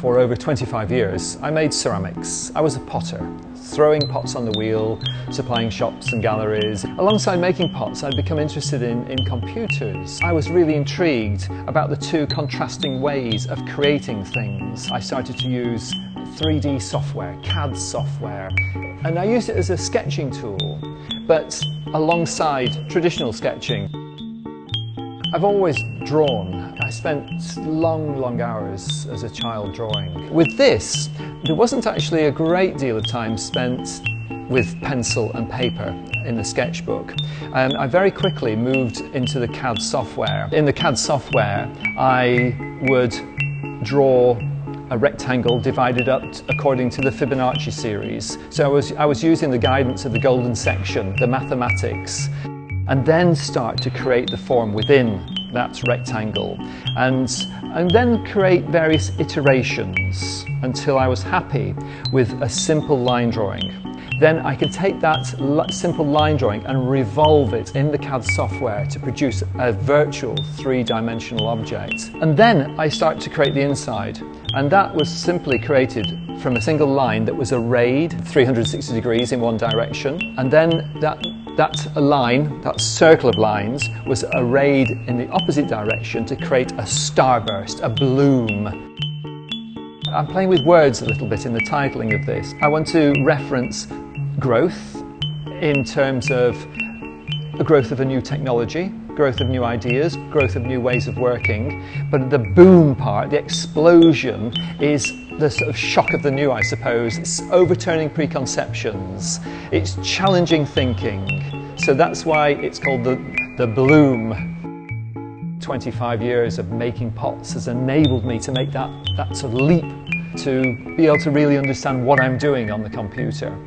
For over 25 years, I made ceramics. I was a potter, throwing pots on the wheel, supplying shops and galleries. Alongside making pots, I'd become interested in, in computers. I was really intrigued about the two contrasting ways of creating things. I started to use 3D software, CAD software, and I used it as a sketching tool, but alongside traditional sketching. I've always drawn. I spent long, long hours as a child drawing. With this, there wasn't actually a great deal of time spent with pencil and paper in the sketchbook. Um, I very quickly moved into the CAD software. In the CAD software, I would draw a rectangle divided up according to the Fibonacci series. So I was, I was using the guidance of the golden section, the mathematics, and then start to create the form within that rectangle and, and then create various iterations until I was happy with a simple line drawing. Then I can take that simple line drawing and revolve it in the CAD software to produce a virtual three-dimensional object. And then I start to create the inside. And that was simply created from a single line that was arrayed 360 degrees in one direction. And then that that line, that circle of lines, was arrayed in the opposite direction to create a starburst, a bloom. I'm playing with words a little bit in the titling of this. I want to reference growth in terms of the growth of a new technology, growth of new ideas, growth of new ways of working. But the boom part, the explosion, is the sort of shock of the new, I suppose. It's overturning preconceptions. It's challenging thinking. So that's why it's called the, the bloom. 25 years of making pots has enabled me to make that, that sort of leap to be able to really understand what I'm doing on the computer.